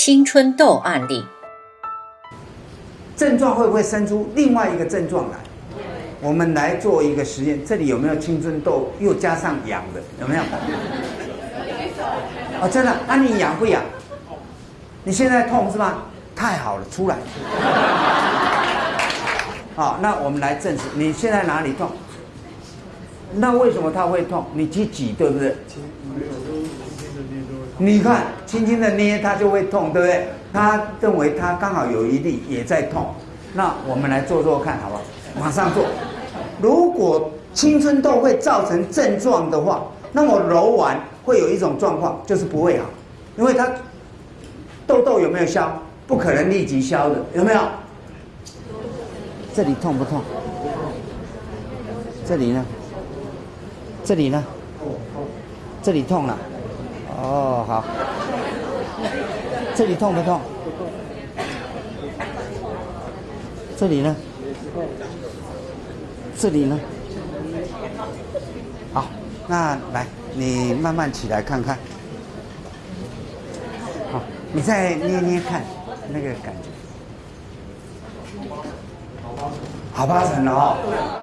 青春痘案例，症状会不会生出另外一个症状来？我们来做一个实验，这里有没有青春痘又加上痒的？有没有？哦，真的？那你痒不痒？你现在痛是吗？太好了，出来。好，那我们来证实，你现在哪里痛？那为什么它会痛？你去挤，对不对？你看，轻轻的捏它就会痛，对不对？他认为他刚好有一粒也在痛，那我们来做做看，好不好？马上做。如果青春痘会造成症状的话，那么揉完会有一种状况，就是不会好，因为它痘痘有没有消？不可能立即消的，有没有？这里痛不痛？这里呢？这里呢？这里痛了。哦，好。这里痛不痛？这里呢？这里呢？好，那来，你慢慢起来看看。好，你再捏捏看，那个感觉。好八成了哦。